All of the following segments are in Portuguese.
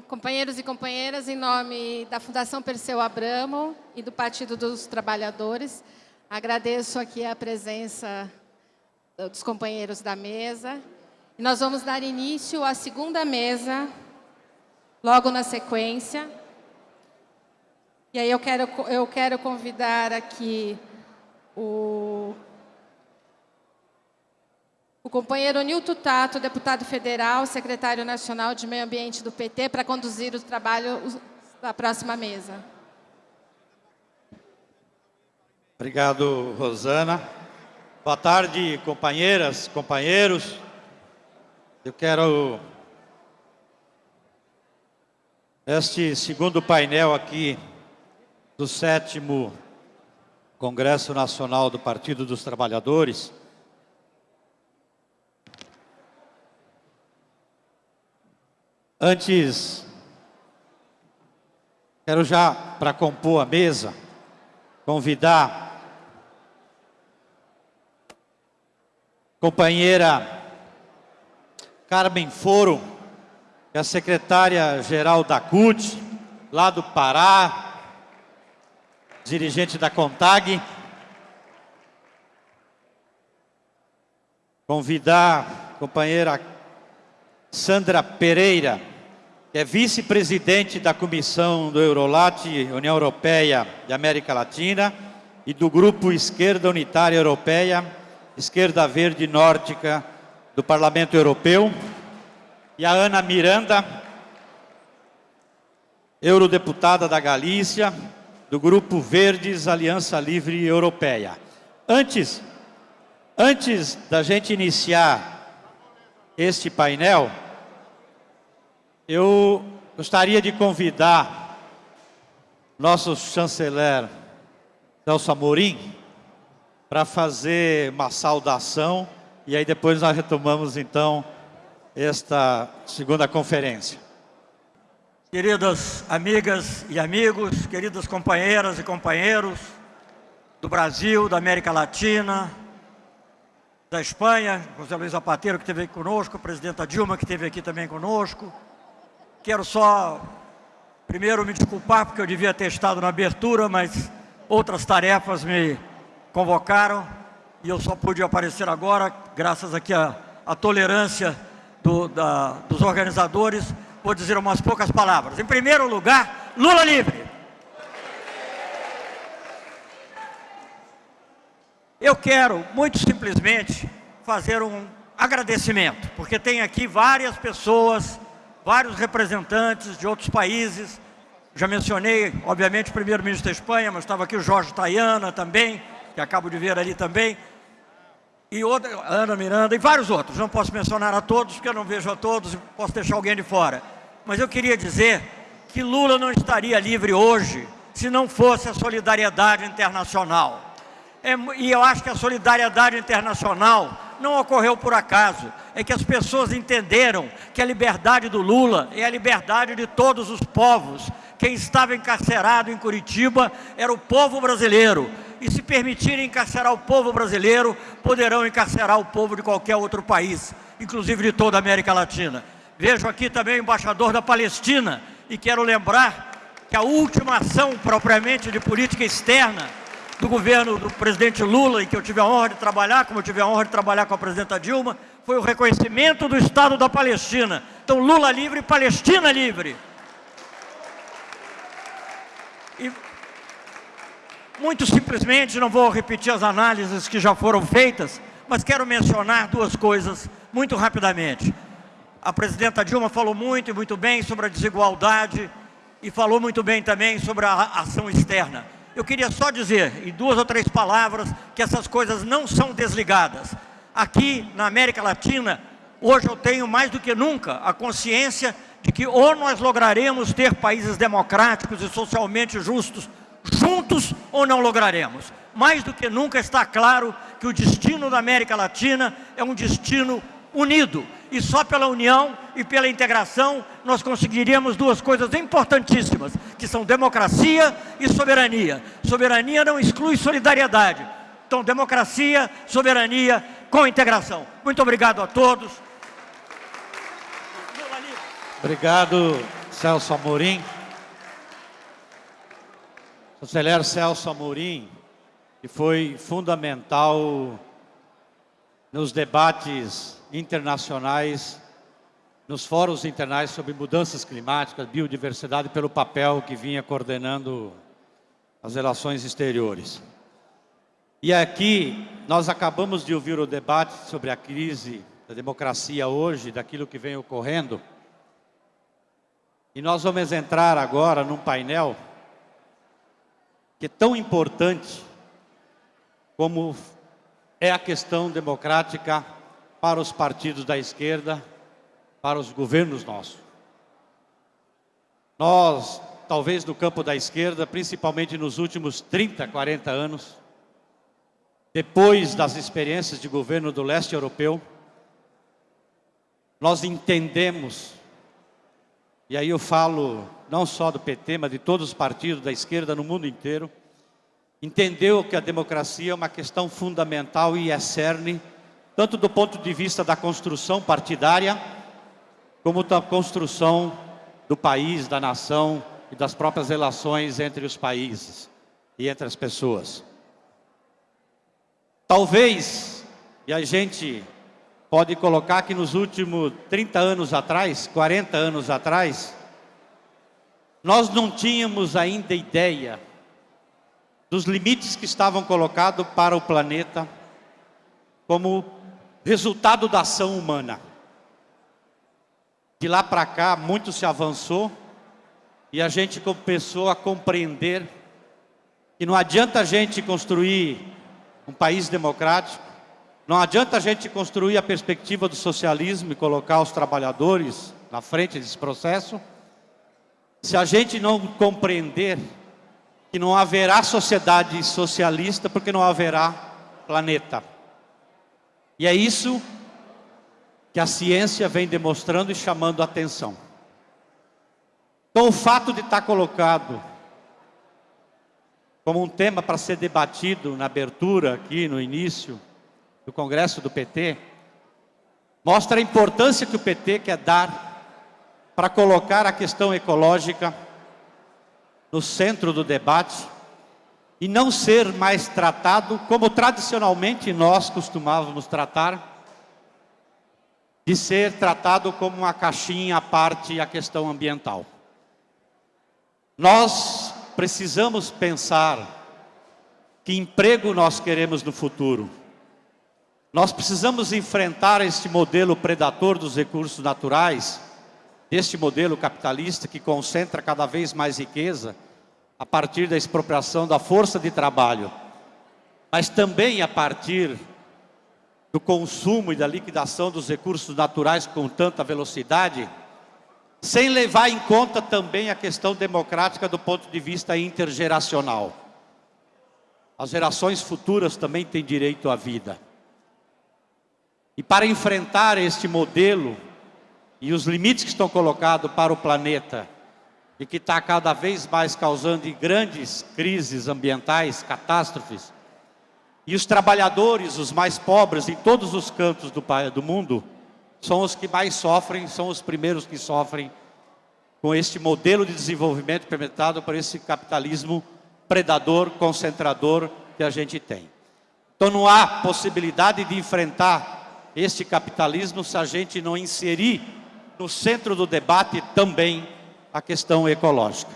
Companheiros e companheiras, em nome da Fundação Perseu Abramo e do Partido dos Trabalhadores, agradeço aqui a presença dos companheiros da mesa. Nós vamos dar início à segunda mesa, logo na sequência. E aí eu quero, eu quero convidar aqui o companheiro Nilton Tato, deputado federal, secretário nacional de Meio Ambiente do PT, para conduzir o trabalho da próxima mesa. Obrigado, Rosana. Boa tarde, companheiras, companheiros. Eu quero este segundo painel aqui do sétimo Congresso Nacional do Partido dos Trabalhadores Antes, quero já, para compor a mesa, convidar companheira Carmen Foro, que é a secretária-geral da CUT, lá do Pará, dirigente da CONTAG. Convidar a companheira Sandra Pereira, que é vice-presidente da Comissão do Eurolat, União Europeia e América Latina, e do Grupo Esquerda Unitária Europeia, Esquerda Verde Nórdica do Parlamento Europeu, e a Ana Miranda, eurodeputada da Galícia, do Grupo Verdes Aliança Livre Europeia. Antes, antes da gente iniciar este painel, eu gostaria de convidar nosso chanceler Nelson Amorim para fazer uma saudação e aí depois nós retomamos então esta segunda conferência. Queridas amigas e amigos, queridas companheiras e companheiros do Brasil, da América Latina, da Espanha, José Luiz Zapateiro que esteve aqui conosco, a presidenta Dilma que esteve aqui também conosco, Quero só, primeiro, me desculpar, porque eu devia ter estado na abertura, mas outras tarefas me convocaram e eu só pude aparecer agora, graças aqui à, à tolerância do, da, dos organizadores, vou dizer umas poucas palavras. Em primeiro lugar, Lula livre! Eu quero, muito simplesmente, fazer um agradecimento, porque tem aqui várias pessoas vários representantes de outros países. Já mencionei, obviamente, o primeiro-ministro da Espanha, mas estava aqui o Jorge Tayana também, que acabo de ver ali também. E outra, Ana Miranda e vários outros. Não posso mencionar a todos, porque eu não vejo a todos e posso deixar alguém de fora. Mas eu queria dizer que Lula não estaria livre hoje se não fosse a solidariedade internacional. É, e eu acho que a solidariedade internacional não ocorreu por acaso. É que as pessoas entenderam que a liberdade do Lula é a liberdade de todos os povos. Quem estava encarcerado em Curitiba era o povo brasileiro. E se permitirem encarcerar o povo brasileiro, poderão encarcerar o povo de qualquer outro país, inclusive de toda a América Latina. Vejo aqui também o embaixador da Palestina e quero lembrar que a última ação propriamente de política externa do governo do presidente Lula, em que eu tive a honra de trabalhar, como eu tive a honra de trabalhar com a presidenta Dilma, foi o reconhecimento do Estado da Palestina. Então, Lula livre, Palestina livre. E, muito simplesmente, não vou repetir as análises que já foram feitas, mas quero mencionar duas coisas muito rapidamente. A presidenta Dilma falou muito e muito bem sobre a desigualdade e falou muito bem também sobre a ação externa. Eu queria só dizer, em duas ou três palavras, que essas coisas não são desligadas. Aqui na América Latina, hoje eu tenho mais do que nunca a consciência de que ou nós lograremos ter países democráticos e socialmente justos juntos ou não lograremos. Mais do que nunca está claro que o destino da América Latina é um destino unido. E só pela união e pela integração nós conseguiríamos duas coisas importantíssimas, que são democracia e soberania. Soberania não exclui solidariedade. Então, democracia, soberania com integração. Muito obrigado a todos. Obrigado, Celso Amorim. Conselheiro Celso Amorim, que foi fundamental nos debates internacionais, nos fóruns internacionais sobre mudanças climáticas, biodiversidade, pelo papel que vinha coordenando as relações exteriores. E aqui nós acabamos de ouvir o debate sobre a crise da democracia hoje, daquilo que vem ocorrendo. E nós vamos entrar agora num painel que é tão importante como é a questão democrática para os partidos da esquerda, para os governos nossos. Nós, talvez no campo da esquerda, principalmente nos últimos 30, 40 anos, depois das experiências de governo do leste europeu, nós entendemos, e aí eu falo não só do PT, mas de todos os partidos da esquerda no mundo inteiro, entendeu que a democracia é uma questão fundamental e é cerne, tanto do ponto de vista da construção partidária, como da construção do país, da nação e das próprias relações entre os países e entre as pessoas. Talvez, e a gente pode colocar que nos últimos 30 anos atrás, 40 anos atrás, nós não tínhamos ainda ideia dos limites que estavam colocados para o planeta como resultado da ação humana. De lá para cá, muito se avançou e a gente começou a compreender que não adianta a gente construir um país democrático, não adianta a gente construir a perspectiva do socialismo e colocar os trabalhadores na frente desse processo, se a gente não compreender que não haverá sociedade socialista porque não haverá planeta. E é isso que a ciência vem demonstrando e chamando a atenção. Então o fato de estar colocado como um tema para ser debatido na abertura aqui no início, do Congresso do PT, mostra a importância que o PT quer dar para colocar a questão ecológica no centro do debate e não ser mais tratado como tradicionalmente nós costumávamos tratar, de ser tratado como uma caixinha à parte a questão ambiental. Nós precisamos pensar que emprego nós queremos no futuro. Nós precisamos enfrentar este modelo predador dos recursos naturais, este modelo capitalista que concentra cada vez mais riqueza a partir da expropriação da força de trabalho, mas também a partir do consumo e da liquidação dos recursos naturais com tanta velocidade, sem levar em conta também a questão democrática do ponto de vista intergeracional. As gerações futuras também têm direito à vida. E para enfrentar este modelo e os limites que estão colocados para o planeta e que está cada vez mais causando grandes crises ambientais, catástrofes, e os trabalhadores, os mais pobres em todos os cantos do, do mundo, são os que mais sofrem, são os primeiros que sofrem com este modelo de desenvolvimento implementado por esse capitalismo predador, concentrador que a gente tem. Então não há possibilidade de enfrentar este capitalismo se a gente não inserir no centro do debate também a questão ecológica.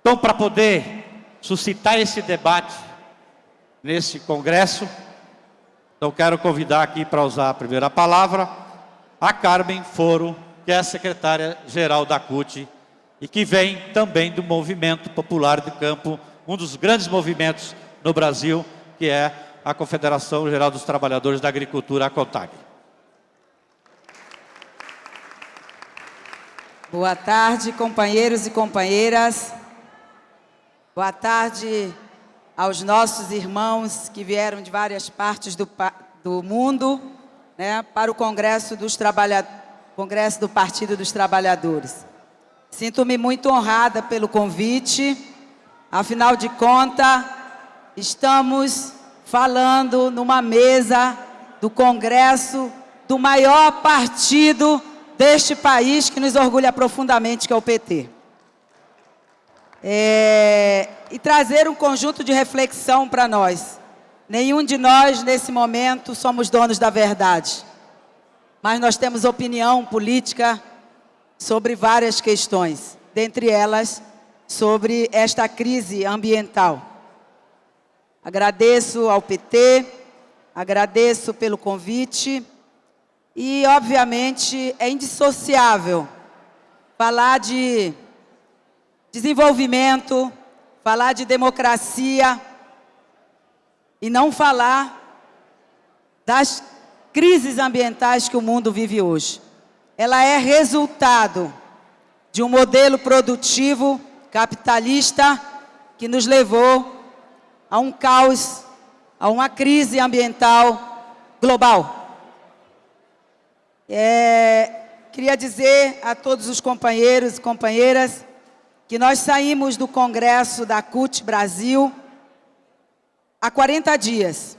Então, para poder suscitar esse debate nesse congresso, eu quero convidar aqui para usar a primeira palavra a Carmen Foro, que é a secretária-geral da CUT e que vem também do Movimento Popular do Campo, um dos grandes movimentos no Brasil, que é a Confederação Geral dos Trabalhadores da Agricultura, a CONTAG. Boa tarde, companheiros e companheiras. Boa tarde aos nossos irmãos que vieram de várias partes do, do mundo né, para o Congresso, dos Congresso do Partido dos Trabalhadores. Sinto-me muito honrada pelo convite, afinal de contas, estamos falando numa mesa do Congresso do maior partido deste país que nos orgulha profundamente, que é o PT. É, e trazer um conjunto de reflexão para nós. Nenhum de nós, nesse momento, somos donos da verdade. Mas nós temos opinião política sobre várias questões, dentre elas, sobre esta crise ambiental. Agradeço ao PT, agradeço pelo convite e, obviamente, é indissociável falar de desenvolvimento, falar de democracia e não falar das crises ambientais que o mundo vive hoje. Ela é resultado de um modelo produtivo capitalista que nos levou a um caos, a uma crise ambiental global. É, queria dizer a todos os companheiros e companheiras que nós saímos do Congresso da CUT Brasil há 40 dias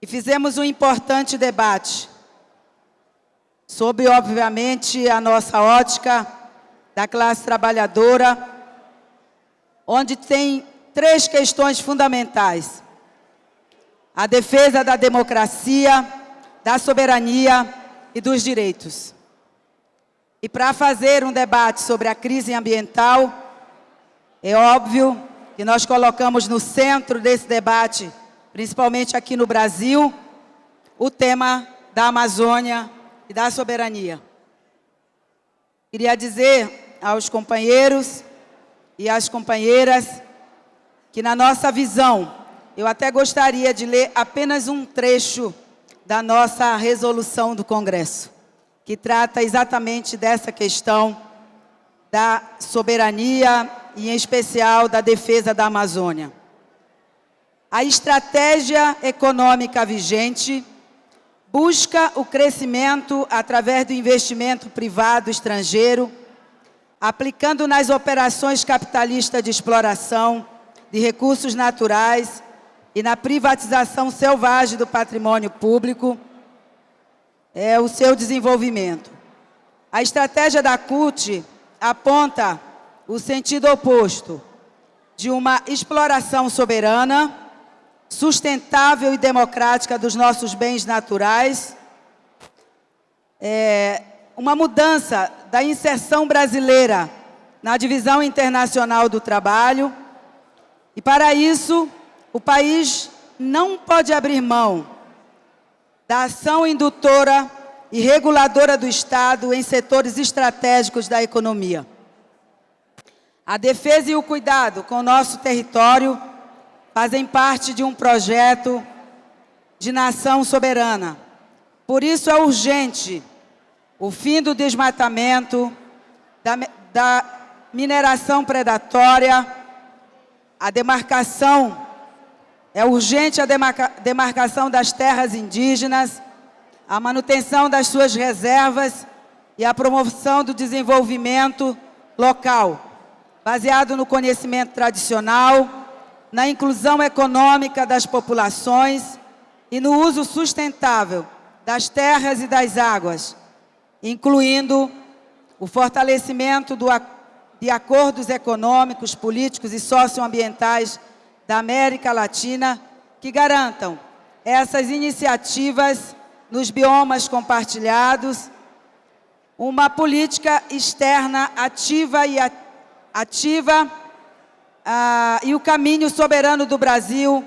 e fizemos um importante debate sobre, obviamente, a nossa ótica da classe trabalhadora, onde tem três questões fundamentais. A defesa da democracia, da soberania e dos direitos. E para fazer um debate sobre a crise ambiental, é óbvio que nós colocamos no centro desse debate, principalmente aqui no Brasil, o tema da Amazônia e da soberania. Queria dizer aos companheiros e às companheiras que na nossa visão, eu até gostaria de ler apenas um trecho da nossa resolução do Congresso, que trata exatamente dessa questão da soberania e, em especial, da defesa da Amazônia. A estratégia econômica vigente busca o crescimento através do investimento privado estrangeiro, aplicando nas operações capitalistas de exploração de recursos naturais e na privatização selvagem do patrimônio público é o seu desenvolvimento. A estratégia da CUT aponta o sentido oposto de uma exploração soberana, sustentável e democrática dos nossos bens naturais, é, uma mudança da inserção brasileira na divisão internacional do trabalho, e para isso o país não pode abrir mão da ação indutora e reguladora do Estado em setores estratégicos da economia. A defesa e o cuidado com o nosso território fazem parte de um projeto de nação soberana. Por isso é urgente o fim do desmatamento, da, da mineração predatória, a demarcação é urgente a demarca demarcação das terras indígenas, a manutenção das suas reservas e a promoção do desenvolvimento local, baseado no conhecimento tradicional, na inclusão econômica das populações e no uso sustentável das terras e das águas, incluindo o fortalecimento do, de acordos econômicos, políticos e socioambientais da América Latina que garantam essas iniciativas nos biomas compartilhados, uma política externa ativa e ativa uh, e o caminho soberano do Brasil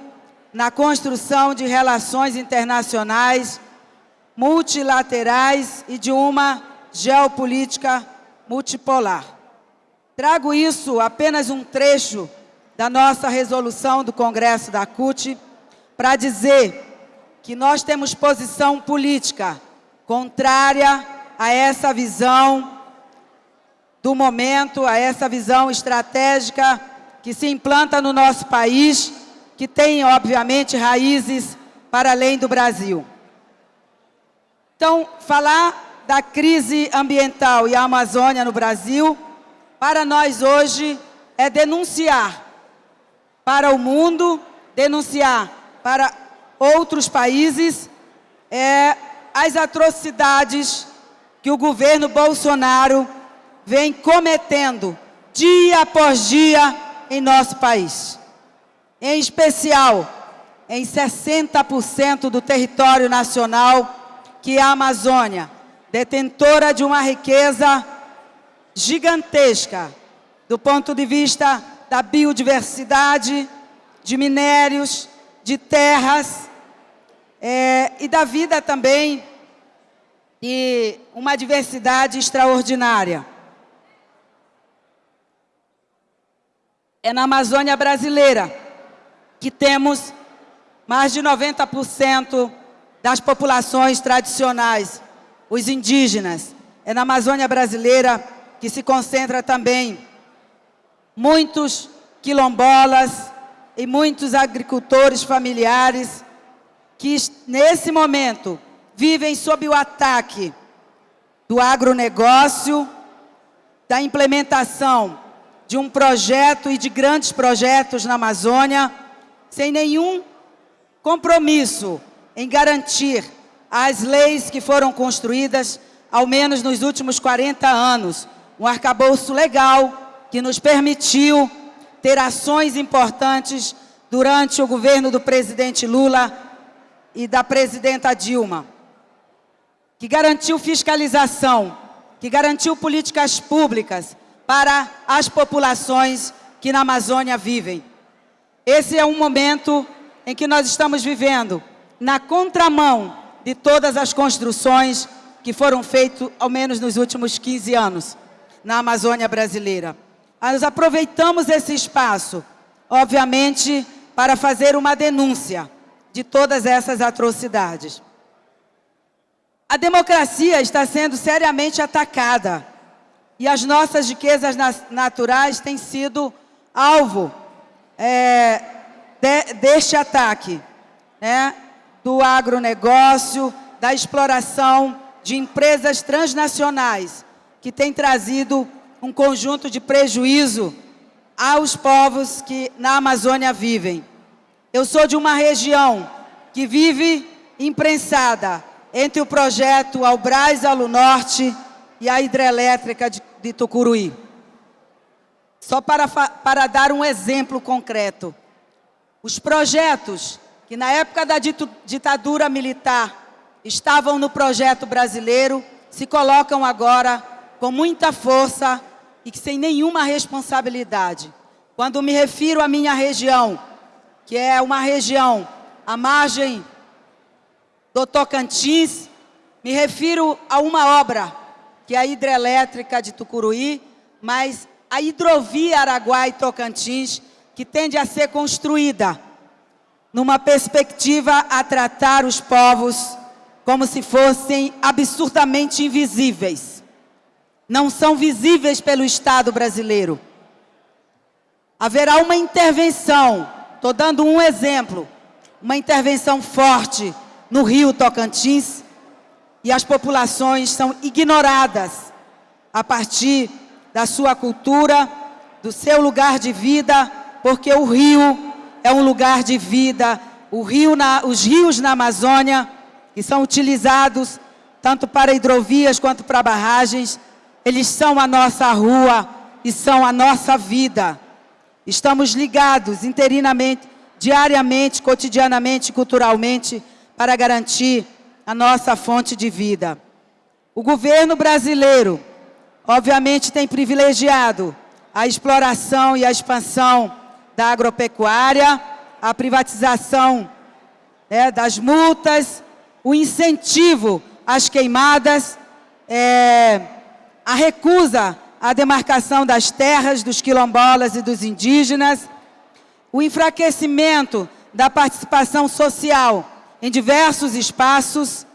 na construção de relações internacionais multilaterais e de uma geopolítica multipolar. Trago isso apenas um trecho da nossa resolução do Congresso da CUT para dizer que nós temos posição política contrária a essa visão do momento, a essa visão estratégica que se implanta no nosso país, que tem, obviamente, raízes para além do Brasil. Então, falar da crise ambiental e a Amazônia no Brasil, para nós hoje, é denunciar para o mundo, denunciar para outros países é, as atrocidades que o governo Bolsonaro vem cometendo dia após dia em nosso país. Em especial, em 60% do território nacional, que é a Amazônia, detentora de uma riqueza gigantesca do ponto de vista da biodiversidade, de minérios, de terras é, e da vida também e uma diversidade extraordinária. É na Amazônia brasileira que temos mais de 90% das populações tradicionais, os indígenas. É na Amazônia brasileira que se concentra também muitos quilombolas e muitos agricultores familiares que, nesse momento, vivem sob o ataque do agronegócio, da implementação de um projeto e de grandes projetos na Amazônia, sem nenhum compromisso em garantir as leis que foram construídas, ao menos nos últimos 40 anos, um arcabouço legal que nos permitiu ter ações importantes durante o governo do presidente Lula e da presidenta Dilma que garantiu fiscalização, que garantiu políticas públicas para as populações que na Amazônia vivem. Esse é um momento em que nós estamos vivendo na contramão de todas as construções que foram feitas, ao menos nos últimos 15 anos, na Amazônia brasileira. Nós aproveitamos esse espaço, obviamente, para fazer uma denúncia de todas essas atrocidades. A democracia está sendo seriamente atacada e as nossas riquezas naturais têm sido alvo é, de, deste ataque, né, do agronegócio, da exploração de empresas transnacionais que têm trazido um conjunto de prejuízo aos povos que na Amazônia vivem. Eu sou de uma região que vive imprensada entre o projeto Albraz Alu Norte e a hidrelétrica de, de Tucuruí. Só para, para dar um exemplo concreto. Os projetos que na época da ditadura militar estavam no projeto brasileiro se colocam agora com muita força e sem nenhuma responsabilidade. Quando me refiro à minha região, que é uma região à margem do Tocantins, me refiro a uma obra, que é a hidrelétrica de Tucuruí, mas a hidrovia Araguai-Tocantins, que tende a ser construída numa perspectiva a tratar os povos como se fossem absurdamente invisíveis. Não são visíveis pelo Estado brasileiro. Haverá uma intervenção, estou dando um exemplo, uma intervenção forte no rio Tocantins e as populações são ignoradas a partir da sua cultura, do seu lugar de vida, porque o rio é um lugar de vida. Rio na, os rios na Amazônia, que são utilizados tanto para hidrovias quanto para barragens, eles são a nossa rua e são a nossa vida. Estamos ligados interinamente, diariamente, cotidianamente, culturalmente, para garantir a nossa fonte de vida. O governo brasileiro, obviamente, tem privilegiado a exploração e a expansão da agropecuária, a privatização né, das multas, o incentivo às queimadas, é, a recusa à demarcação das terras dos quilombolas e dos indígenas, o enfraquecimento da participação social em diversos espaços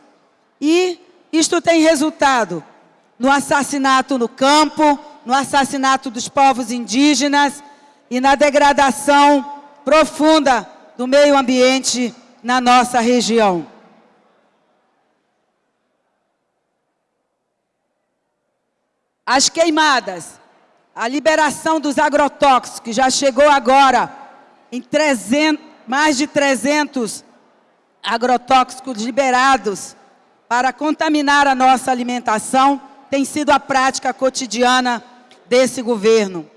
e isto tem resultado no assassinato no campo, no assassinato dos povos indígenas e na degradação profunda do meio ambiente na nossa região. As queimadas, a liberação dos agrotóxicos, já chegou agora em 300, mais de 300 agrotóxicos liberados para contaminar a nossa alimentação tem sido a prática cotidiana desse governo.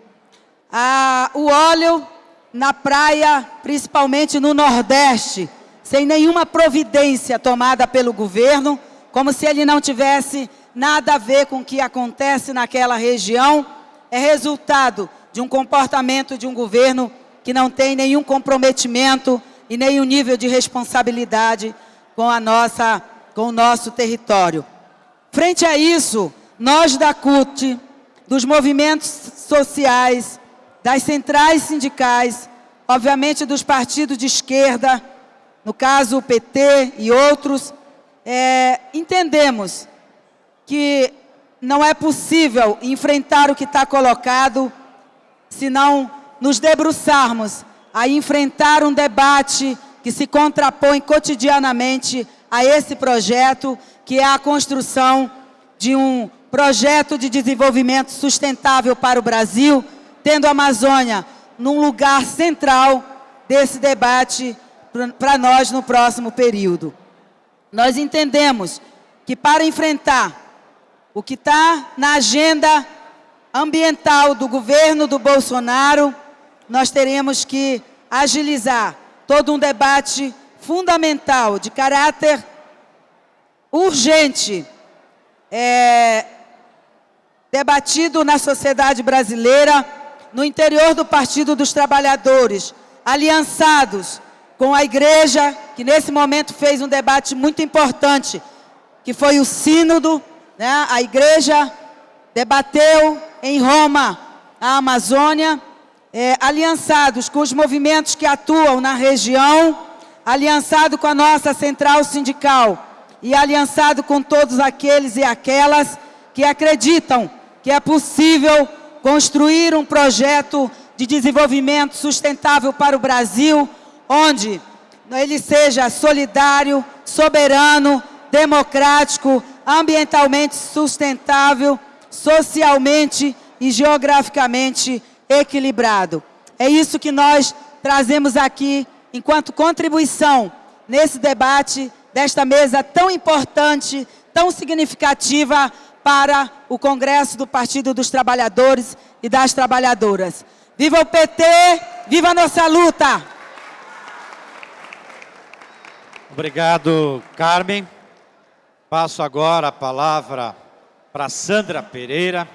Ah, o óleo na praia, principalmente no Nordeste, sem nenhuma providência tomada pelo governo, como se ele não tivesse nada a ver com o que acontece naquela região, é resultado de um comportamento de um governo que não tem nenhum comprometimento e nenhum nível de responsabilidade com, a nossa, com o nosso território. Frente a isso, nós da CUT, dos movimentos sociais, das centrais sindicais, obviamente dos partidos de esquerda, no caso o PT e outros, é, entendemos que não é possível enfrentar o que está colocado se não nos debruçarmos a enfrentar um debate que se contrapõe cotidianamente a esse projeto, que é a construção de um projeto de desenvolvimento sustentável para o Brasil, tendo a Amazônia num lugar central desse debate para nós no próximo período. Nós entendemos que para enfrentar o que está na agenda ambiental do governo do Bolsonaro, nós teremos que agilizar todo um debate fundamental, de caráter urgente, é, debatido na sociedade brasileira, no interior do Partido dos Trabalhadores, aliançados com a igreja, que nesse momento fez um debate muito importante, que foi o sínodo, né? a igreja debateu em Roma a Amazônia, é, aliançados com os movimentos que atuam na região, aliançado com a nossa central sindical e aliançado com todos aqueles e aquelas que acreditam que é possível construir um projeto de desenvolvimento sustentável para o Brasil, onde ele seja solidário, soberano, democrático, ambientalmente sustentável, socialmente e geograficamente equilibrado. É isso que nós trazemos aqui enquanto contribuição nesse debate desta mesa tão importante, tão significativa para o Congresso do Partido dos Trabalhadores e das Trabalhadoras. Viva o PT, viva a nossa luta! Obrigado, Carmen. Passo agora a palavra para Sandra Pereira,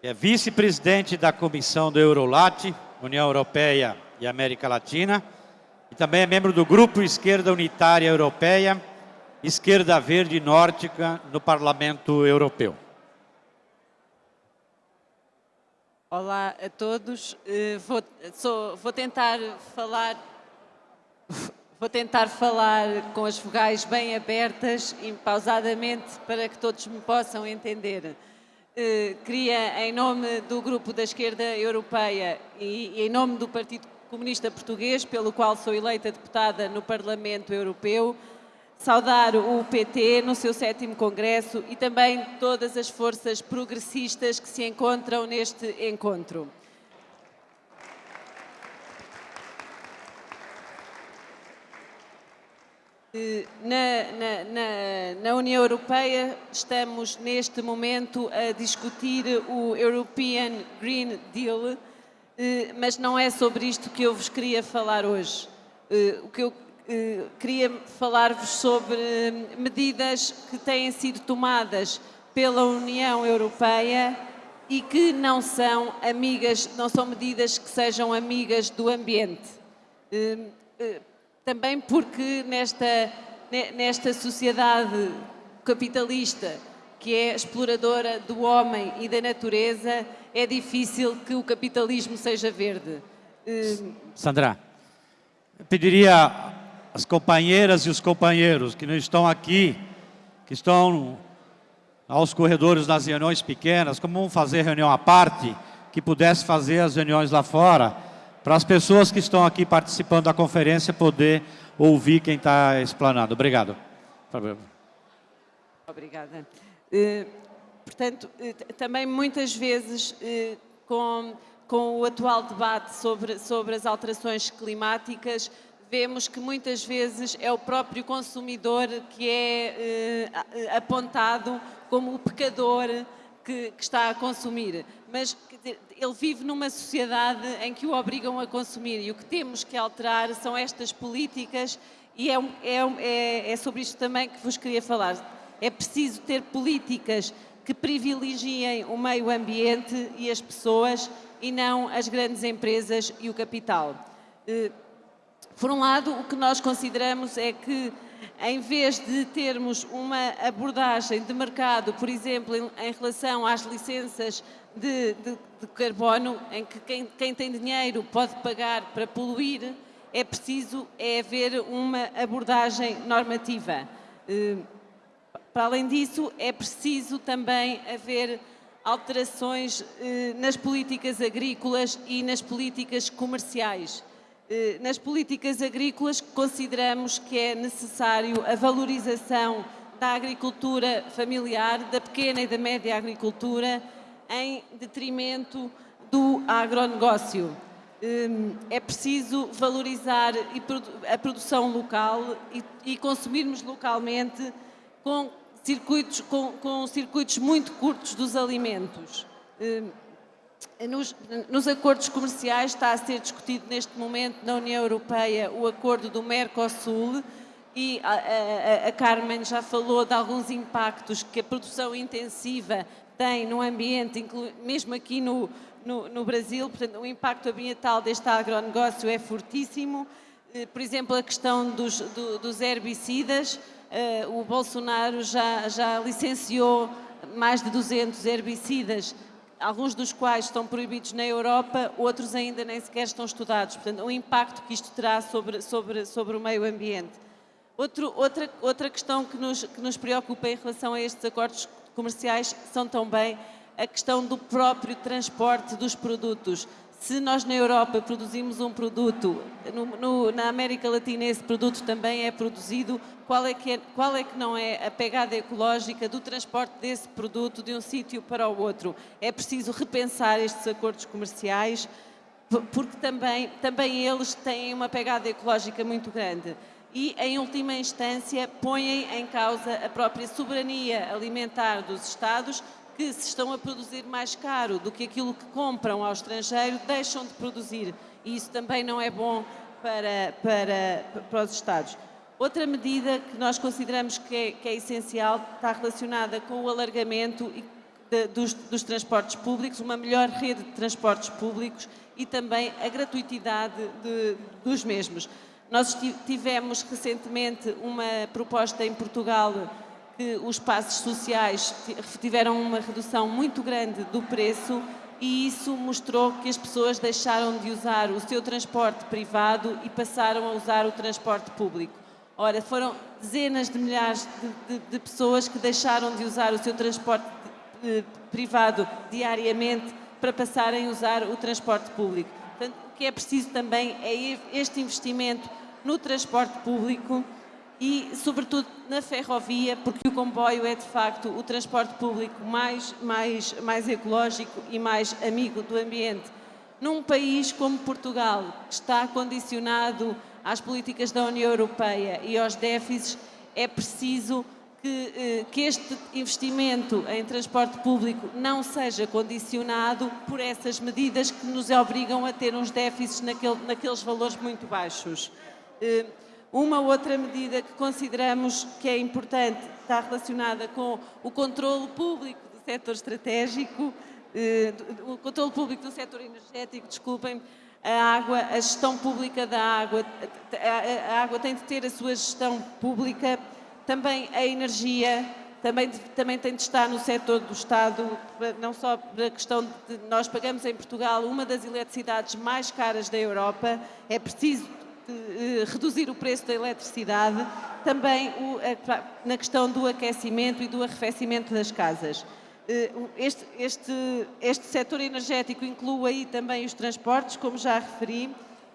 que é vice-presidente da Comissão do Eurolat, União Europeia e América Latina, e também é membro do Grupo Esquerda Unitária Europeia, Esquerda Verde Nórdica no Parlamento Europeu. Olá a todos. Eh, vou, sou, vou tentar falar vou tentar falar com as vogais bem abertas e pausadamente para que todos me possam entender. Eh, queria, em nome do Grupo da Esquerda Europeia e, e em nome do Partido Comunista Português, pelo qual sou eleita deputada no Parlamento Europeu, saudar o PT no seu sétimo congresso e também todas as forças progressistas que se encontram neste encontro. Na, na, na, União Europeia estamos neste momento a discutir o European Green Deal, eh, mas não é sobre isto que eu vos queria falar hoje. Eh, o que eu eh, queria falar-vos sobre medidas que têm sido tomadas pela União Europeia e que não são amigas, não são medidas que sejam amigas do ambiente. Eh, eh, também porque nesta, nesta sociedade capitalista que é exploradora do homem e da natureza, é difícil que o capitalismo seja verde. Sandra, pediria as companheiras e os companheiros que não estão aqui, que estão aos corredores das reuniões pequenas, como vão fazer reunião à parte, que pudesse fazer as reuniões lá fora, para as pessoas que estão aqui participando da conferência poder ouvir quem está explanando. Obrigado. Obrigada. Uh, portanto, uh, também muitas vezes uh, com, com o atual debate sobre, sobre as alterações climáticas, vemos que muitas vezes é o próprio consumidor que é eh, apontado como o pecador que, que, está a consumir. Mas ele vive numa sociedade em que o obrigam a consumir e o que temos que alterar são estas políticas e é, é, é, é sobre isto também que vos queria falar. É preciso ter políticas que privilegiem o meio ambiente e as pessoas e não as grandes empresas e o capital. Eh, por um lado, o que nós consideramos é que, em vez de termos uma abordagem de mercado, por exemplo, em, em relação às licenças de, de, de carbono, em que quem, quem, tem dinheiro pode pagar para poluir, é preciso é haver uma abordagem normativa. Eh, para além disso, é preciso também haver alterações eh, nas políticas agrícolas e nas políticas comerciais. Eh, nas políticas agrícolas, consideramos que é necessário a valorização da agricultura familiar, da pequena e da média agricultura, em detrimento do agronegócio. Hum, é preciso valorizar a produção local e consumirmos localmente com circuitos, com, com circuitos muito curtos dos alimentos. Hum, nos, nos, acordos comerciais está a ser discutido neste momento na União Europeia o acordo do Mercosul e a, a, a Carmen já falou de alguns impactos que a produção intensiva tem no ambiente, mesmo aqui no, no, no Brasil, portanto o impacto ambiental deste agronegócio é fortíssimo. Eh, por exemplo, a questão dos, do, dos herbicidas, uh, o Bolsonaro já, já licenciou mais de 200 herbicidas, alguns dos quais estão proibidos na Europa, outros ainda nem sequer estão estudados. Portanto, o impacto que isto terá sobre, sobre, sobre o meio ambiente. Outro, outra, outra questão que nos, que nos preocupa em relação a estes acordos comerciais são também a questão do próprio transporte dos produtos se nós na Europa produzimos um produto, no, no, na América Latina esse produto também é produzido, qual é, que é, qual é que não é a pegada ecológica do transporte desse produto de um sítio para o outro? É preciso repensar estes acordos comerciais, porque também, também eles têm uma pegada ecológica muito grande e, em última instância, põem em causa a própria soberania alimentar dos Estados, que se estão a produzir mais caro do que aquilo que compram ao estrangeiro, deixam de produzir. E isso também não é bom para, para, para os Estados. Outra medida que nós consideramos que é, que é essencial está relacionada com o alargamento dos, dos, transportes públicos, uma melhor rede de transportes públicos e também a gratuitidade de, dos mesmos. Nós tivemos recentemente uma proposta em Portugal que os passos sociais tiveram uma redução muito grande do preço e isso mostrou que as pessoas deixaram de usar o seu transporte privado e passaram a usar o transporte público. Ora, foram dezenas de milhares de, de, de pessoas que deixaram de usar o seu transporte de, eh, privado diariamente para passarem a usar o transporte público. Portanto, o que é preciso também é este investimento no transporte público e, sobretudo, na ferrovia, porque o comboio é, de facto, o transporte público mais, mais, mais ecológico e mais amigo do ambiente. Num país como Portugal, que está condicionado às políticas da União Europeia e aos déficits, é preciso que, eh, que, este investimento em transporte público não seja condicionado por essas medidas que nos obrigam a ter uns déficits naquele, naqueles valores muito baixos. Eh, uma outra medida que consideramos que é importante está relacionada com o controle público do setor estratégico, eh, o controle público do setor energético, desculpem, a água, a gestão pública da água, a água tem de ter a sua gestão pública, também a energia, também, também tem de estar no setor do Estado, não só a questão de nós pagamos em Portugal uma das eletricidades mais caras da Europa, é preciso reduzir o preço da eletricidade, também o, na questão do aquecimento e do arrefecimento das casas. Eh, este, este, este setor energético inclui aí também os transportes, como já referi,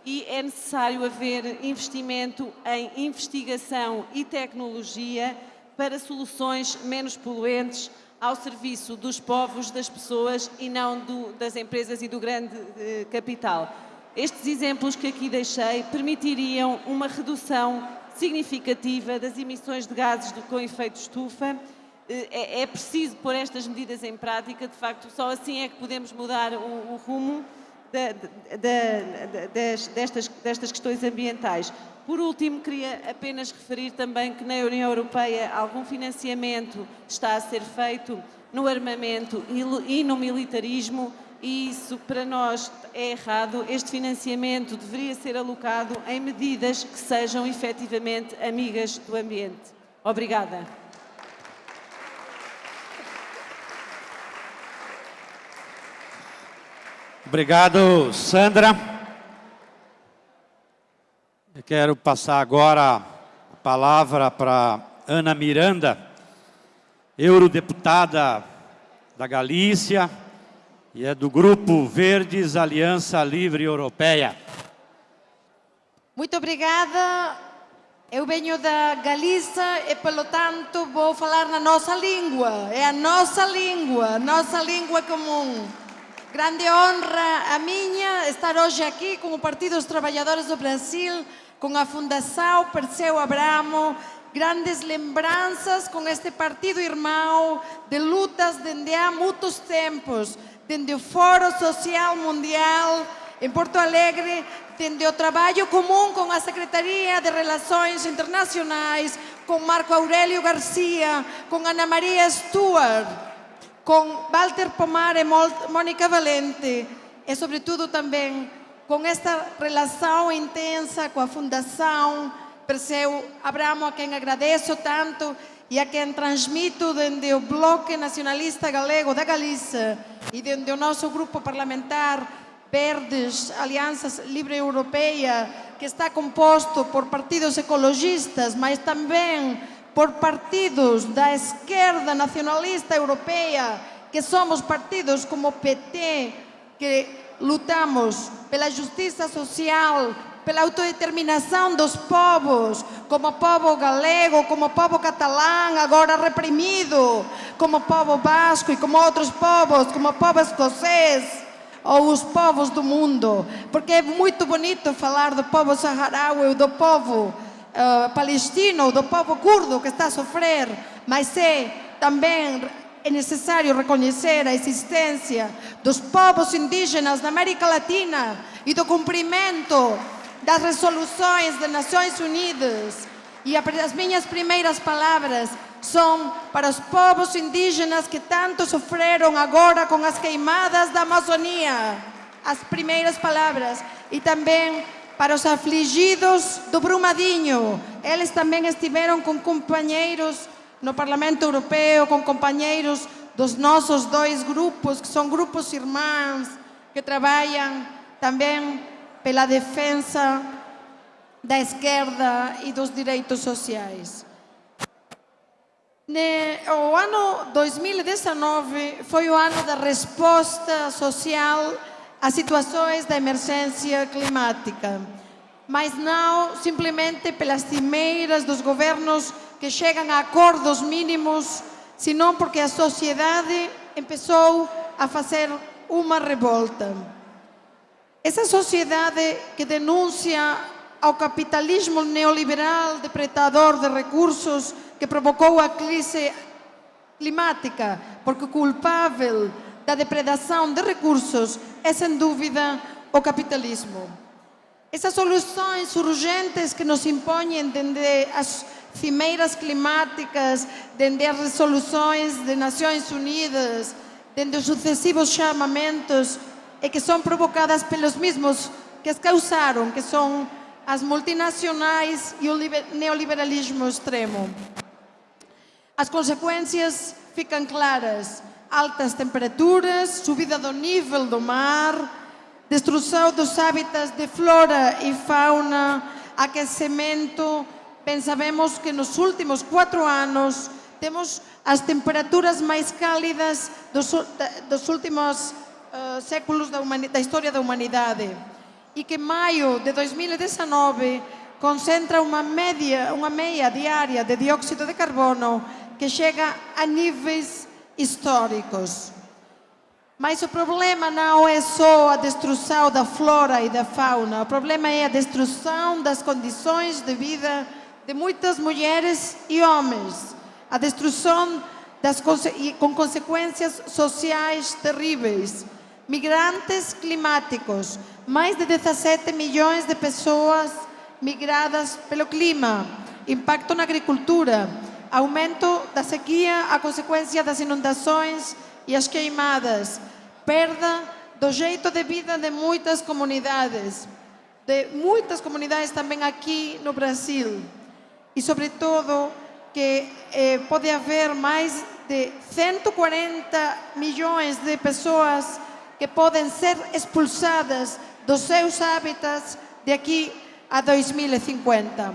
e é necessário haver investimento em investigação e tecnologia para soluções menos poluentes ao serviço dos povos, das pessoas e não do, das empresas e do grande eh, capital. Estes exemplos que aqui deixei permitiriam uma redução significativa das emissões de gases com efeito estufa. É, é, preciso pôr estas medidas em prática, de facto, só assim é que podemos mudar o, rumo de, de, de, destas, destas questões ambientais. Por último, queria apenas referir também que na União Europeia algum financiamento está a ser feito no armamento e no militarismo e isso para nós é errado. Este financiamento deveria ser alocado em medidas que sejam efetivamente amigas do ambiente. Obrigada. Obrigado, Sandra. Eu quero passar agora a palavra para Ana Miranda, eurodeputada da Galícia, e é do Grupo Verdes Aliança Livre Europeia. Muito obrigada. Eu venho da Galícia e, pelo tanto, vou falar na nossa língua. É a nossa língua, nossa língua comum. Grande honra a minha estar hoje aqui com o Partido dos Trabalhadores do Brasil, com a Fundação Perseu Abramo, grandes lembranças com este partido irmão de lutas desde há muitos tempos dende o Foro Social Mundial em Porto Alegre, dende o trabalho comum com a Secretaria de Relações Internacionais, com Marco Aurélio Garcia, com Ana Maria Stuart, com Walter Pomar e Mônica Valente, e sobretudo também com esta relação intensa com a Fundação Perseu Abramo, a quem agradeço tanto, e a quem transmito dende o Bloque Nacionalista Galego da Galícia e dende o nosso grupo parlamentar Verdes, Aliança Livre Europeia, que está composto por partidos ecologistas, mas também por partidos da esquerda nacionalista europeia, que somos partidos como o PT, que lutamos pela justiça social, pela autodeterminação dos povos, como povo galego, como povo catalão, agora reprimido, como povo basco e como outros povos, como povo escocês ou os povos do mundo, porque é muito bonito falar do povo saharaui, do povo uh, palestino, do povo curdo que está a sofrer, mas é também é necessário reconhecer a existência dos povos indígenas da América Latina e do cumprimento das resoluções das Nações Unidas. E as minhas primeiras palavras são para os povos indígenas que tanto sofreram agora com as queimadas da Amazônia. As primeiras palavras. E também para os afligidos do Brumadinho. Eles também estiveram com companheiros no Parlamento Europeu, com companheiros dos nossos dois grupos, que são grupos irmãos, que trabalham também pela defesa da esquerda e dos direitos sociais. O ano 2019 foi o ano da resposta social às situações da emergência climática, mas não simplesmente pelas cimeiras dos governos que chegam a acordos mínimos, senão porque a sociedade começou a fazer uma revolta. Essa sociedade que denuncia ao capitalismo neoliberal depredador de recursos que provocou a crise climática, porque o culpável da depredação de recursos é, sem dúvida, o capitalismo. Essas soluções urgentes que nos impõem desde as cimeiras climáticas, desde as resoluções das Nações Unidas, desde os sucessivos chamamentos e que são provocadas pelos mesmos que as causaram, que são as multinacionais e o neoliberalismo extremo. As consequências ficam claras. Altas temperaturas, subida do nível do mar, destruição dos hábitats de flora e fauna, aquecimento. Pensamos que nos últimos quatro anos temos as temperaturas mais cálidas dos, dos últimos uh, séculos da, da história da humanidade e que maio de 2019 concentra uma média, uma meia diária de dióxido de carbono que chega a níveis históricos. Mas o problema não é só a destruição da flora e da fauna, o problema é a destruição das condições de vida de muitas mulheres e homens, a destruição das, com consequências sociais terríveis. Migrantes climáticos, mais de 17 milhões de pessoas migradas pelo clima, impacto na agricultura, aumento da sequia a consequência das inundações e as queimadas, perda do jeito de vida de muitas comunidades, de muitas comunidades também aqui no Brasil. E, sobretudo, que eh, pode haver mais de 140 milhões de pessoas que podem ser expulsadas dos seus hábitats de aqui a 2050.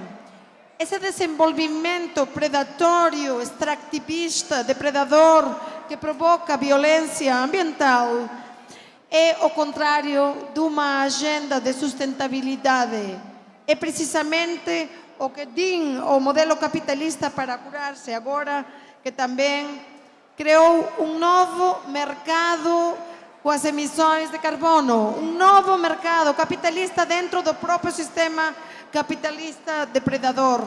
Esse desenvolvimento predatório, extractivista, depredador, que provoca violência ambiental, é o contrário de uma agenda de sustentabilidade. É precisamente o que diz o modelo capitalista para curar-se agora, que também criou um novo mercado com as emissões de carbono, um novo mercado capitalista dentro do próprio sistema capitalista depredador.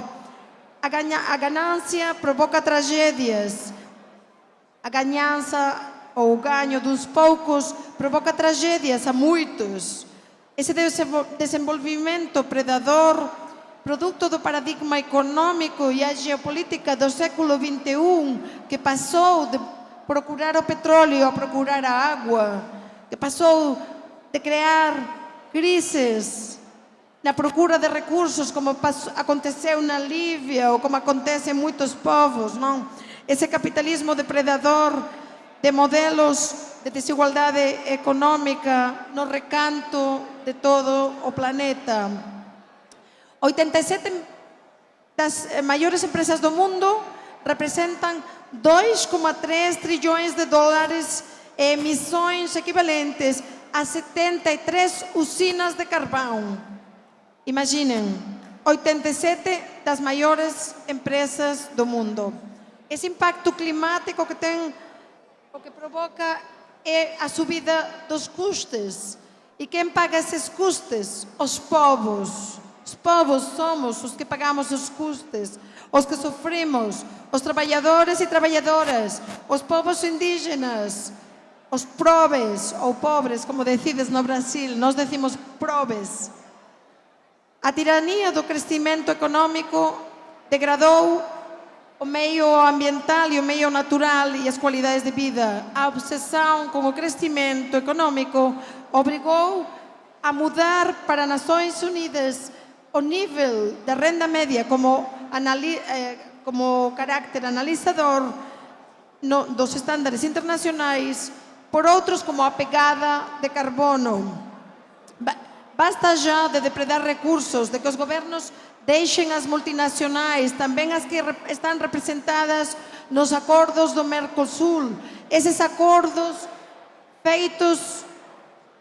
A, ganha, a ganância provoca tragédias, a ganhança ou o ganho dos poucos provoca tragédias a muitos. Esse desenvolvimento predador, produto do paradigma econômico e a geopolítica do século XXI, que passou de procurar o petróleo procurar a água, que passou de criar crises na procura de recursos, como aconteceu na Líbia ou como acontece em muitos povos, não? Esse capitalismo depredador de modelos de desigualdade econômica no recanto de todo o planeta. 87 das maiores empresas do mundo representam 2,3 trilhões de dólares em emissões equivalentes a 73 usinas de carvão. Imaginem, 87 das maiores empresas do mundo. Esse impacto climático que tem, o que provoca é a subida dos custos. E quem paga esses custos? Os povos. Os povos somos os que pagamos os custes, os que sofrimos, os traballadores e traballadoras, os povos indígenas, os probes ou pobres, como decides no Brasil, nós decimos probes. A tiranía do crescimento económico degradou o meio ambiental e o meio natural e as cualidades de vida. A obsesión con o crescimento económico obrigou a mudar para Nações Unidas o nível da renda média como, eh, como carácter analisador no, dos estándares internacionais por outros como a pegada de carbono. Basta já de depredar recursos, de que os governos deixem as multinacionais, também as que estão representadas nos acordos do Mercosul. Esses acordos feitos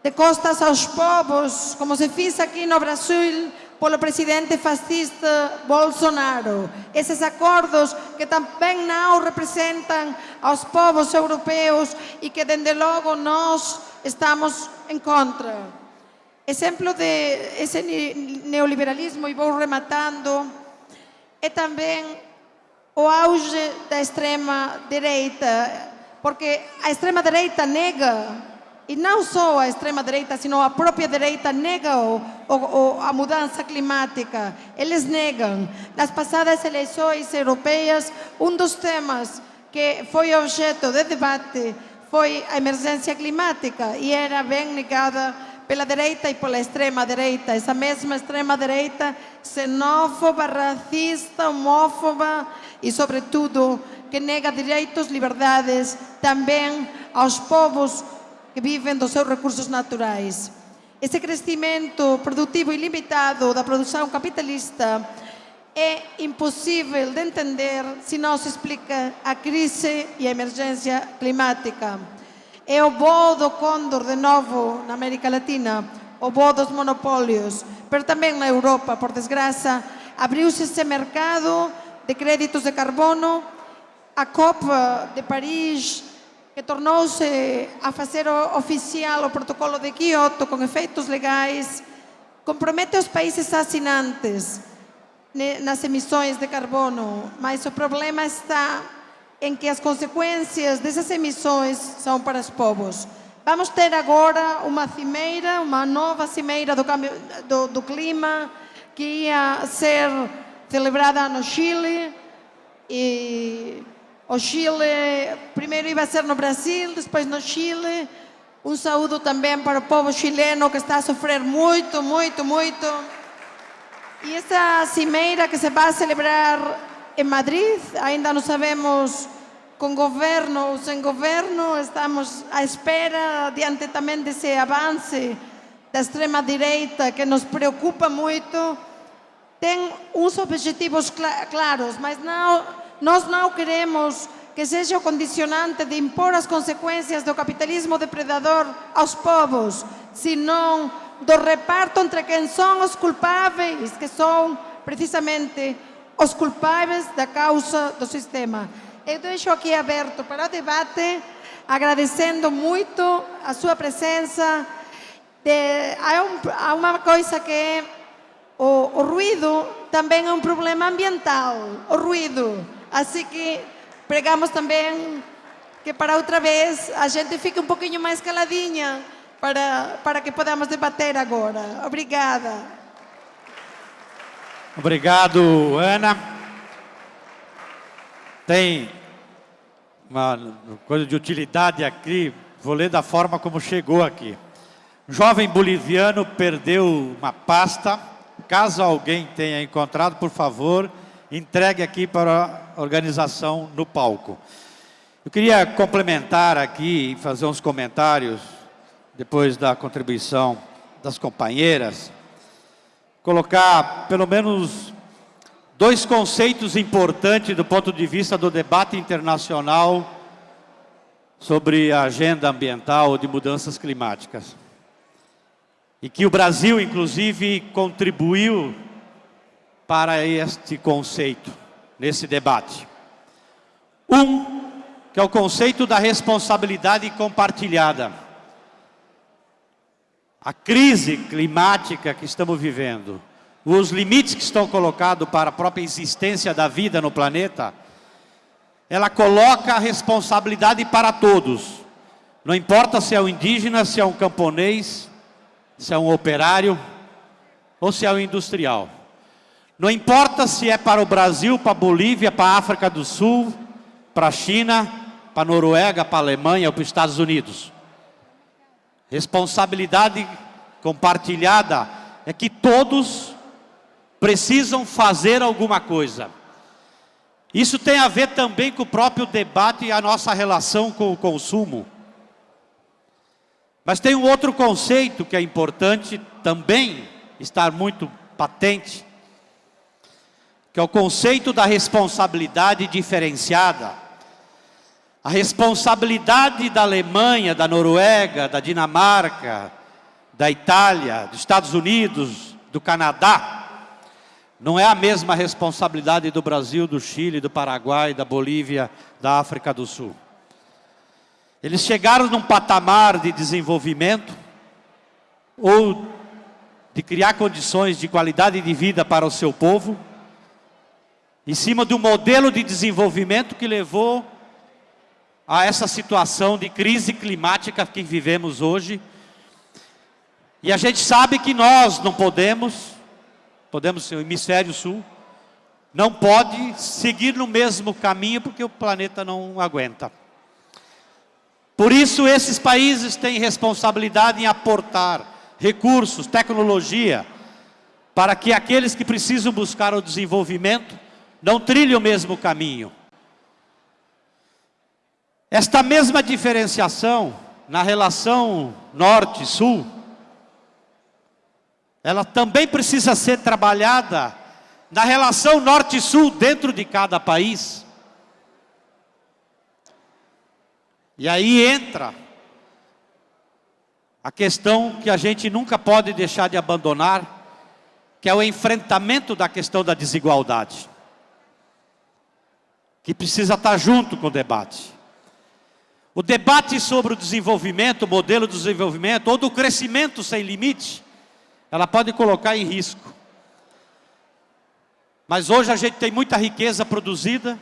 de costas aos povos, como se fez aqui no Brasil pelo presidente fascista Bolsonaro. Esses acordos que também não representam aos povos europeus e que, desde logo, nós estamos em contra. Exemplo de esse neoliberalismo, e vou rematando, é também o auge da extrema-direita, porque a extrema-direita nega, e não só a extrema-direita, sino a própria direita nega o, o, a mudança climática. Eles negam. Nas passadas eleições europeias, um dos temas que foi objeto de debate foi a emergência climática e era bem negada pela direita e pela extrema direita, essa mesma extrema direita xenófoba, racista, homófoba e, sobretudo, que nega direitos, liberdades também aos povos que vivem dos seus recursos naturais. Esse crescimento produtivo ilimitado da produção capitalista é impossível de entender se não se explica a crise e a emergência climática. É o voo do cóndor de novo na América Latina, o voo dos monopólios, pero também na Europa, por desgraça, abriu-se esse mercado de créditos de carbono, a COP de Paris que tornou-se a fazer oficial o protocolo de Kyoto com efeitos legais, compromete os países assinantes nas emissões de carbono, mas o problema está em que as consequências dessas emissões são para os povos. Vamos ter agora uma cimeira, uma nova cimeira do, cambio, do, do clima, que ia ser celebrada no Chile. E o Chile, primeiro ia ser no Brasil, depois no Chile. Um saúdo também para o povo chileno que está a sofrer muito, muito, muito. E essa cimeira que se vai celebrar em Madrid, ainda não sabemos com governo ou sem governo, estamos à espera, diante também desse avance da extrema-direita que nos preocupa muito, tem uns objetivos cl claros, mas não, nós não queremos que seja o condicionante de impor as consequências do capitalismo depredador aos povos, senão do reparto entre quem são os culpáveis, que são precisamente os culpáveis da causa do sistema. Eu deixo aqui aberto para o debate, agradecendo muito a sua presença. De, há, um, há, uma coisa que é o, o, ruído também é um problema ambiental, o ruído. Assim que pregamos também que para outra vez a gente fique um pouquinho mais caladinha para, para que podamos debater agora. Obrigada. Obrigado, Ana. Tem uma coisa de utilidade aqui, vou ler da forma como chegou aqui. Jovem boliviano perdeu uma pasta. Caso alguém tenha encontrado, por favor, entregue aqui para a organização no palco. Eu queria complementar aqui fazer uns comentários, depois da contribuição das companheiras, colocar pelo menos dois conceitos importantes do ponto de vista do debate internacional sobre a agenda ambiental de mudanças climáticas. E que o Brasil, inclusive, contribuiu para este conceito, nesse debate. Um, que é o conceito da responsabilidade compartilhada. A crise climática que estamos vivendo, os limites que estão colocados para a própria existência da vida no planeta, ela coloca a responsabilidade para todos. Não importa se é um indígena, se é um camponês, se é um operário ou se é um industrial. Não importa se é para o Brasil, para a Bolívia, para a África do Sul, para a China, para a Noruega, para a Alemanha ou para os Estados Unidos. Responsabilidade compartilhada é que todos precisam fazer alguma coisa. Isso tem a ver também com o próprio debate e a nossa relação com o consumo. Mas tem um outro conceito que é importante também estar muito patente, que é o conceito da responsabilidade diferenciada. A responsabilidade da Alemanha, da Noruega, da Dinamarca, da Itália, dos Estados Unidos, do Canadá, não é a mesma responsabilidade do Brasil, do Chile, do Paraguai, da Bolívia, da África do Sul. Eles chegaram num patamar de desenvolvimento ou de criar condições de qualidade de vida para o seu povo, em cima do modelo de desenvolvimento que levou a essa situação de crise climática que vivemos hoje. E a gente sabe que nós não podemos podemos ser o hemisfério sul, não pode seguir no mesmo caminho porque o planeta não aguenta. Por isso esses países têm responsabilidade em aportar recursos, tecnologia, para que aqueles que precisam buscar o desenvolvimento não trilhem o mesmo caminho. Esta mesma diferenciação na relação norte-sul ela também precisa ser trabalhada na relação norte-sul dentro de cada país. E aí entra a questão que a gente nunca pode deixar de abandonar, que é o enfrentamento da questão da desigualdade. Que precisa estar junto com o debate. O debate sobre o desenvolvimento, o modelo de desenvolvimento, ou do crescimento sem limite, ela pode colocar em risco. Mas hoje a gente tem muita riqueza produzida,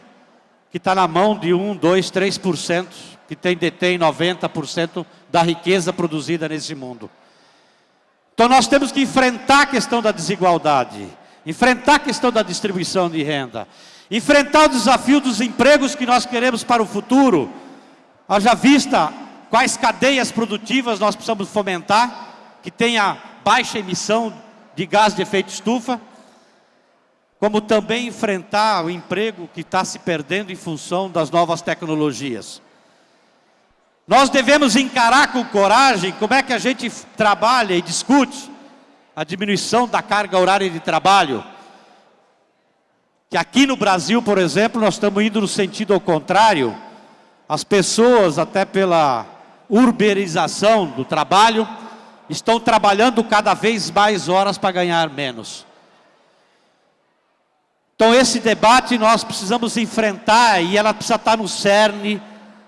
que está na mão de 1, 2, 3%, que tem, detém 90% da riqueza produzida nesse mundo. Então nós temos que enfrentar a questão da desigualdade, enfrentar a questão da distribuição de renda, enfrentar o desafio dos empregos que nós queremos para o futuro, Haja vista quais cadeias produtivas nós precisamos fomentar, que tenha baixa emissão de gás de efeito estufa, como também enfrentar o emprego que está se perdendo em função das novas tecnologias. Nós devemos encarar com coragem como é que a gente trabalha e discute a diminuição da carga horária de trabalho. Que aqui no Brasil, por exemplo, nós estamos indo no sentido ao contrário, as pessoas, até pela urbanização do trabalho, estão trabalhando cada vez mais horas para ganhar menos. Então esse debate nós precisamos enfrentar e ela precisa estar no cerne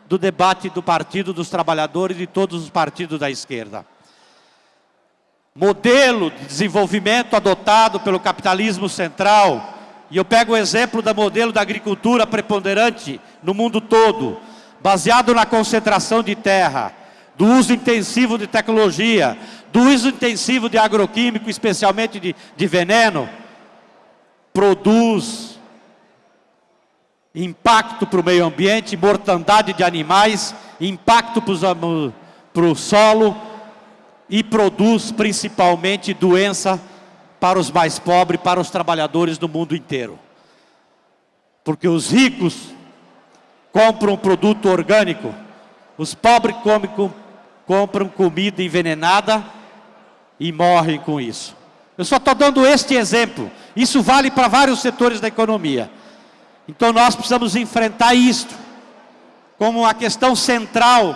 do debate do Partido dos Trabalhadores e de todos os partidos da esquerda. Modelo de desenvolvimento adotado pelo capitalismo central, e eu pego o exemplo do modelo da agricultura preponderante no mundo todo, baseado na concentração de terra, do uso intensivo de tecnologia, do uso intensivo de agroquímico, especialmente de, de veneno, produz impacto para o meio ambiente, mortandade de animais, impacto para o solo e produz principalmente doença para os mais pobres, para os trabalhadores do mundo inteiro. Porque os ricos compram produto orgânico, os pobres comem, compram comida envenenada e morrem com isso. Eu só estou dando este exemplo. Isso vale para vários setores da economia. Então nós precisamos enfrentar isto como uma questão central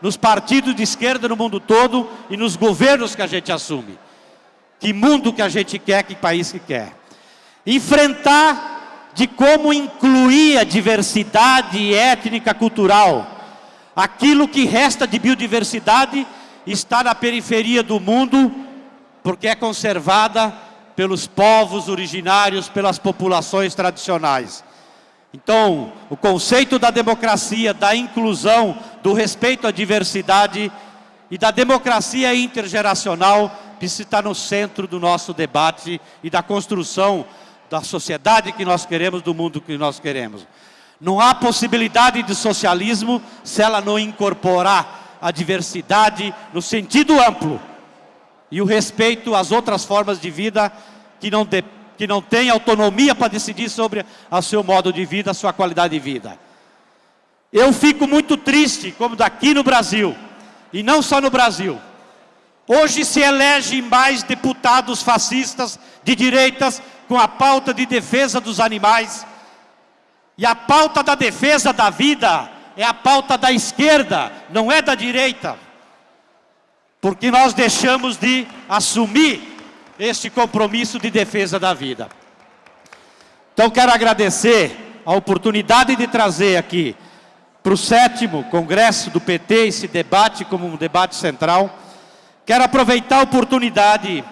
nos partidos de esquerda no mundo todo e nos governos que a gente assume. Que mundo que a gente quer, que país que quer. Enfrentar de como incluir a diversidade étnica cultural. Aquilo que resta de biodiversidade está na periferia do mundo, porque é conservada pelos povos originários, pelas populações tradicionais. Então, o conceito da democracia, da inclusão, do respeito à diversidade e da democracia intergeracional precisa estar no centro do nosso debate e da construção da sociedade que nós queremos, do mundo que nós queremos. Não há possibilidade de socialismo se ela não incorporar a diversidade no sentido amplo e o respeito às outras formas de vida que não, de, que não têm autonomia para decidir sobre o seu modo de vida, a sua qualidade de vida. Eu fico muito triste, como daqui no Brasil, e não só no Brasil, Hoje se elege mais deputados fascistas de direitas com a pauta de defesa dos animais. E a pauta da defesa da vida é a pauta da esquerda, não é da direita. Porque nós deixamos de assumir este compromisso de defesa da vida. Então quero agradecer a oportunidade de trazer aqui para o sétimo congresso do PT esse debate como um debate central Quero aproveitar a oportunidade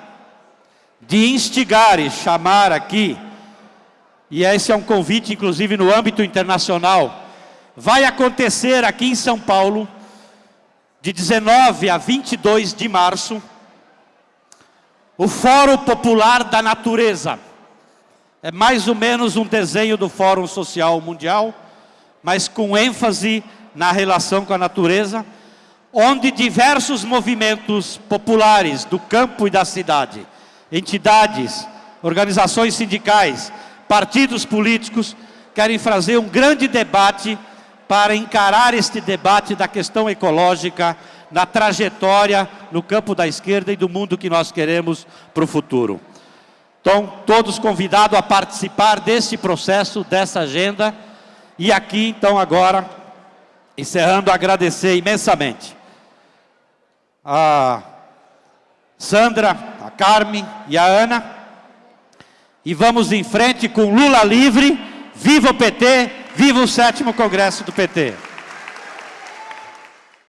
de instigar e chamar aqui, e esse é um convite inclusive no âmbito internacional, vai acontecer aqui em São Paulo, de 19 a 22 de março, o Fórum Popular da Natureza. É mais ou menos um desenho do Fórum Social Mundial, mas com ênfase na relação com a natureza, onde diversos movimentos populares do campo e da cidade, entidades, organizações sindicais, partidos políticos, querem fazer um grande debate para encarar este debate da questão ecológica na trajetória no campo da esquerda e do mundo que nós queremos para o futuro. Então, todos convidados a participar deste processo, dessa agenda, e aqui, então, agora, encerrando, agradecer imensamente a Sandra, a Carmen e a Ana. E vamos em frente com Lula livre, viva o PT, viva o sétimo congresso do PT.